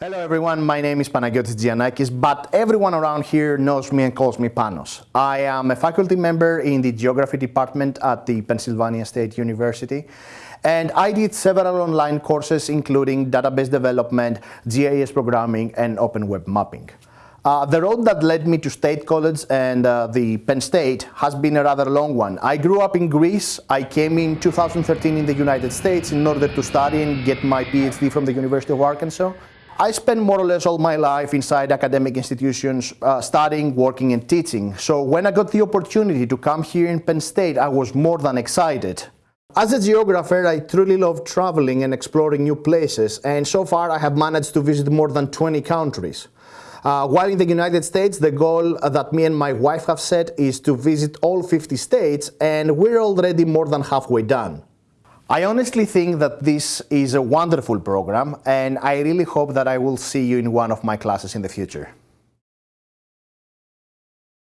Hello everyone, my name is Panagiotis Giannakis, but everyone around here knows me and calls me Panos. I am a faculty member in the Geography department at the Pennsylvania State University, and I did several online courses including database development, GIS programming, and open web mapping. Uh, the road that led me to State College and uh, the Penn State has been a rather long one. I grew up in Greece. I came in 2013 in the United States in order to study and get my PhD from the University of Arkansas. I spent more or less all my life inside academic institutions, uh, studying, working, and teaching. So when I got the opportunity to come here in Penn State, I was more than excited. As a geographer, I truly love traveling and exploring new places, and so far I have managed to visit more than 20 countries. Uh, while in the United States, the goal that me and my wife have set is to visit all 50 states, and we're already more than halfway done. I honestly think that this is a wonderful program and I really hope that I will see you in one of my classes in the future.